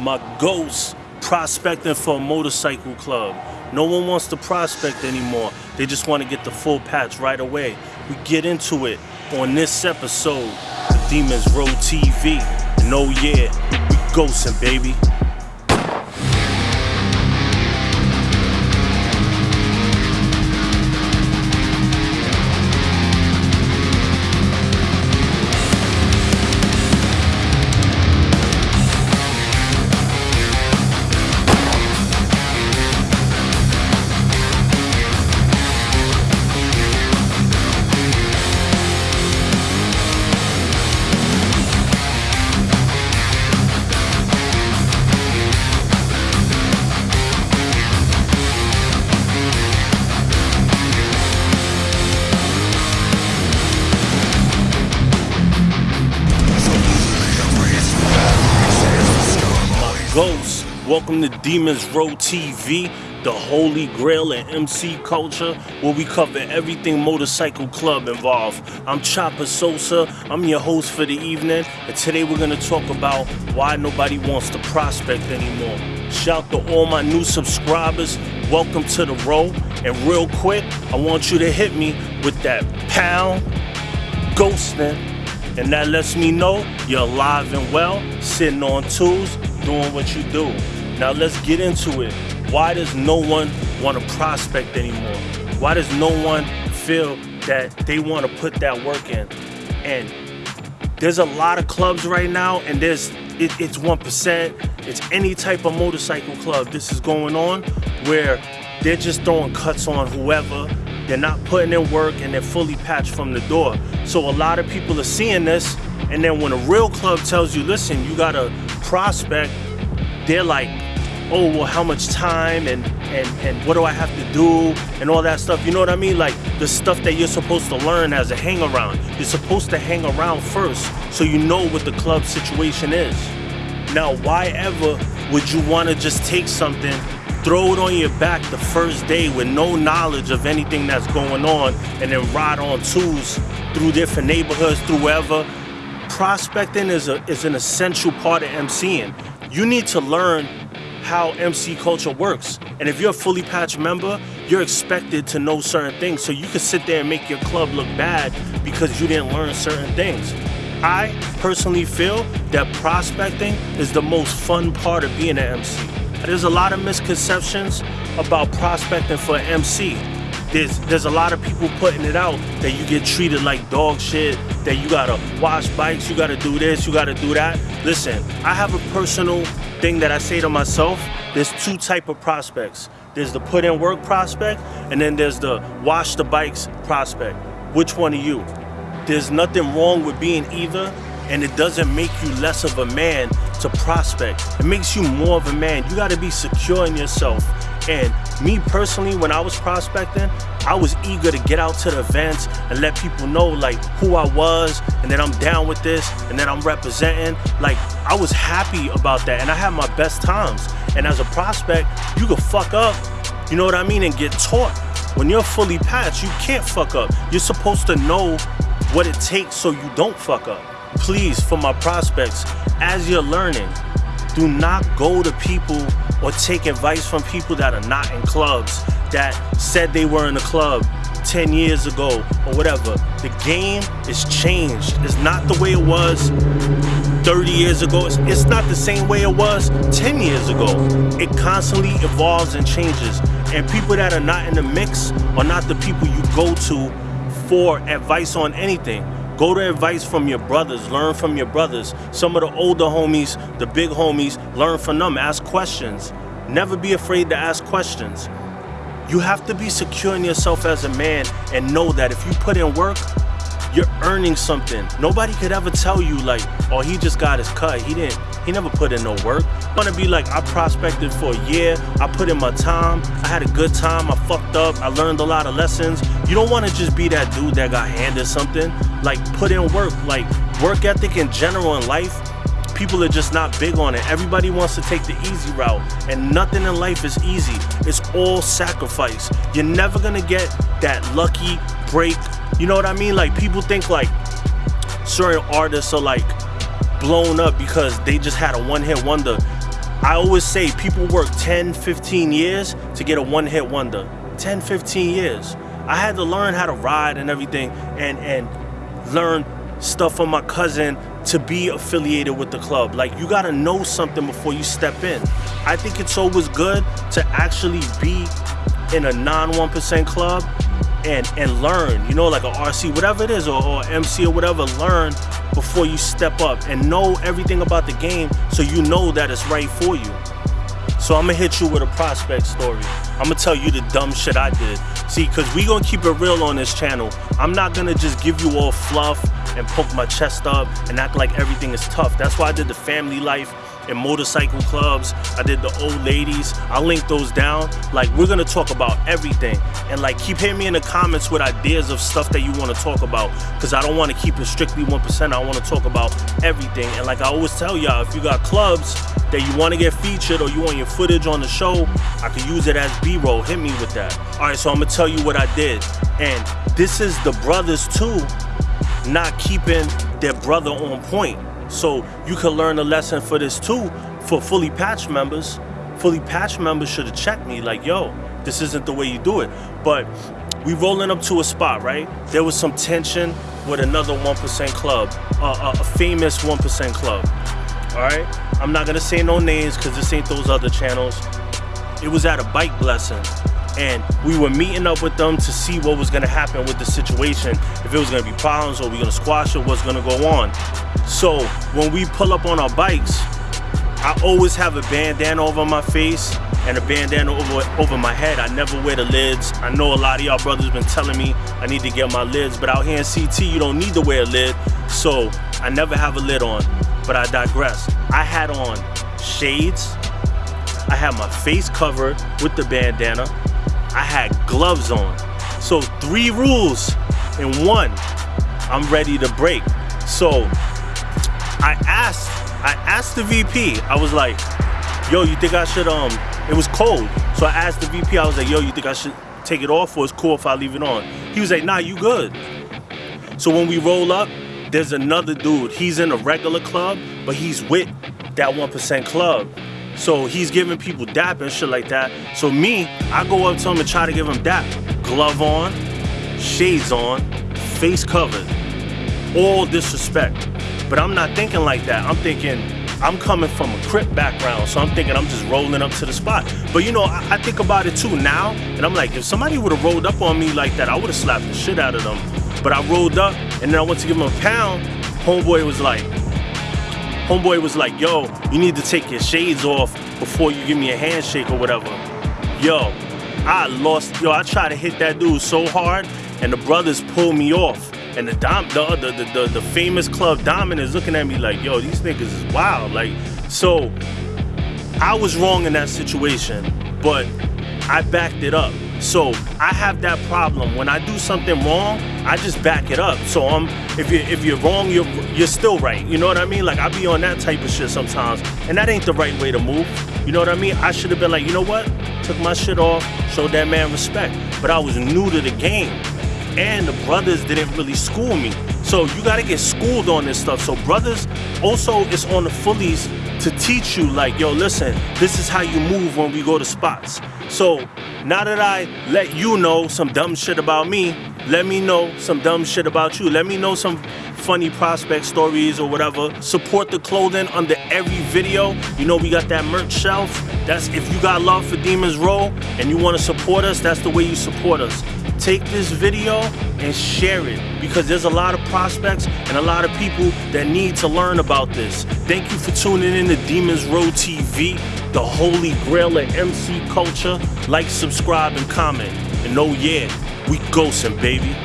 my ghost prospecting for a motorcycle club. No one wants to prospect anymore. They just want to get the full patch right away. We get into it on this episode of Demons Row TV. And oh yeah, we ghosting, baby. Welcome to Demons Row TV, the holy grail in MC culture, where we cover everything motorcycle club involved. I'm Chopper Sosa, I'm your host for the evening, and today we're gonna talk about why nobody wants to prospect anymore. Shout to all my new subscribers, welcome to the row, and real quick, I want you to hit me with that pound ghosting, and that lets me know you're alive and well, sitting on tools, doing what you do. Now let's get into it. Why does no one want to prospect anymore? Why does no one feel that they want to put that work in? And there's a lot of clubs right now, and there's it, it's one percent. It's any type of motorcycle club. This is going on where they're just throwing cuts on whoever. They're not putting in work, and they're fully patched from the door. So a lot of people are seeing this, and then when a real club tells you, "Listen, you gotta prospect," they're like, "Oh, well, how much time and and and what do I have to do and all that stuff?" You know what I mean? Like the stuff that you're supposed to learn as a hang around. You're supposed to hang around first, so you know what the club situation is. Now, why ever would you want to just take something, throw it on your back the first day with no knowledge of anything that's going on, and then ride on twos through different neighborhoods, through wherever? Prospecting is, a, is an essential part of MCing. You need to learn how MC culture works. And if you're a fully patched member, you're expected to know certain things. So you can sit there and make your club look bad because you didn't learn certain things. I personally feel that prospecting is the most fun part of being an MC. There's a lot of misconceptions about prospecting for an MC. There's there's a lot of people putting it out that you get treated like dog shit, that you gotta wash bikes, you gotta do this, you gotta do that. Listen, I have a personal thing that I say to myself. There's two type of prospects. There's the put in work prospect, and then there's the wash the bikes prospect. Which one are you? There's nothing wrong with being either, and it doesn't make you less of a man to prospect. It makes you more of a man. You gotta be secure in yourself. And me personally, when I was prospecting, I was eager to get out to the events and let people know like who I was and that I'm down with this and that I'm representing. Like I was happy about that and I had my best times. And as a prospect, you could fuck up, you know what I mean, and get taught. When you're fully patched, you can't fuck up. You're supposed to know what it takes so you don't fuck up. Please, for my prospects, as you're learning, do not go to people or take advice from people that are not in clubs that said they were in a club 10 years ago or whatever. The game is changed. It's not the way it was 30 years ago. It's, not the same way it was 10 years ago. It constantly evolves and changes. And people that are not in the mix are not the people you go to for advice on anything. Go to advice from your brothers, learn from your brothers. Some of the older homies, the big homies, learn from them, ask questions. Never be afraid to ask questions. You have to be secure in yourself as a man and know that if you put in work, you're earning something. Nobody could ever tell you like, oh, he just got his cut. He didn't, he never put in no work. I wanna be like, I prospected for a year. I put in my time. I had a good time. I fucked up. I learned a lot of lessons. You don't wanna just be that dude that got handed something. Like put in work, like work ethic in general in life. People are just not big on it. Everybody wants to take the easy route, and nothing in life is easy. It's all sacrifice. You're never gonna get that lucky break you know what I mean? Like people think like certain artists are like blown up because they just had a one-hit wonder. I always say people work 10, 15 years to get a one hit wonder. 10, 15 years. I had to learn how to ride and everything and, and learn stuff from my cousin to be affiliated with the club. Like you gotta know something before you step in. I think it's always good to actually be in a non 1% club and and learn, you know, like a RC, whatever it is, or, or MC or whatever, learn before you step up and know everything about the game so you know that it's right for you. So I'm gonna hit you with a prospect story. I'm gonna tell you the dumb shit I did. See, cause we gonna keep it real on this channel. I'm not gonna just give you all fluff and poke my chest up and act like everything is tough. That's why I did the family life and motorcycle clubs. I did the old ladies. I'll link those down. Like we're gonna talk about everything. And like keep hitting me in the comments with ideas of stuff that you wanna talk about. Cause I don't wanna keep it strictly 1%. I wanna talk about everything. And like I always tell y'all, if you got clubs that you wanna get featured or you want your footage on the show, I can use it as B-roll. Hit me with that. All right, so I'm gonna tell you what I did. And this is the brothers too, not keeping their brother on point. So you can learn a lesson for this too for fully patched members. Fully patched members should have checked me like, yo, this isn't the way you do it. But we rolling up to a spot, right? There was some tension with another 1% club, uh, a famous 1% club. All right? I'm not gonna say no names because this ain't those other channels. It was at a bike blessing and we were meeting up with them to see what was gonna happen with the situation, if it was gonna be problems or we gonna squash it, what's gonna go on. So when we pull up on our bikes, I always have a bandana over my face and a bandana over, over my head. I never wear the lids. I know a lot of y'all brothers been telling me I need to get my lids, but out here in CT, you don't need to wear a lid. So I never have a lid on, but I digress. I had on shades. I had my face covered with the bandana. I had gloves on. So three rules in one, I'm ready to break. So I asked, I asked the VP, I was like, yo, you think I should, um, it was cold. So I asked the VP, I was like, yo, you think I should take it off or it's cool if I leave it on? He was like, nah, you good. So when we roll up, there's another dude. He's in a regular club, but he's with that 1% club. So he's giving people dap and shit like that. So me, I go up to him and try to give him dap. Glove on, shades on, face covered. All disrespect. But I'm not thinking like that. I'm thinking I'm coming from a crip background, so I'm thinking I'm just rolling up to the spot. But you know, I, I think about it too now, and I'm like, if somebody would have rolled up on me like that, I would have slapped the shit out of them. But I rolled up, and then I went to give him a pound. Homeboy was like, homeboy was like, yo, you need to take your shades off before you give me a handshake or whatever. Yo, I lost, yo, I tried to hit that dude so hard, and the brothers pulled me off. And the dom, the, the, the, the, the famous club Dominant is looking at me like, yo, these niggas is wild. Like, so I was wrong in that situation, but I backed it up. So I have that problem. When I do something wrong, I just back it up. So I'm if you if you're wrong, you're you're still right. You know what I mean? Like I be on that type of shit sometimes, and that ain't the right way to move. You know what I mean? I should have been like, you know what? Took my shit off, showed that man respect. But I was new to the game and the brothers didn't really school me. So you gotta get schooled on this stuff. So brothers, also it's on the fullies to teach you like, yo, listen, this is how you move when we go to spots. So now that I let you know some dumb shit about me, let me know some dumb shit about you. Let me know some funny prospect stories or whatever. Support the clothing under every video. You know we got that merch shelf. That's if you got love for Demons Row and you want to support us, that's the way you support us take this video and share it because there's a lot of prospects and a lot of people that need to learn about this. Thank you for tuning in to Demons Row TV, the holy grail of MC culture. Like, subscribe, and comment. And oh yeah, we ghosting, baby.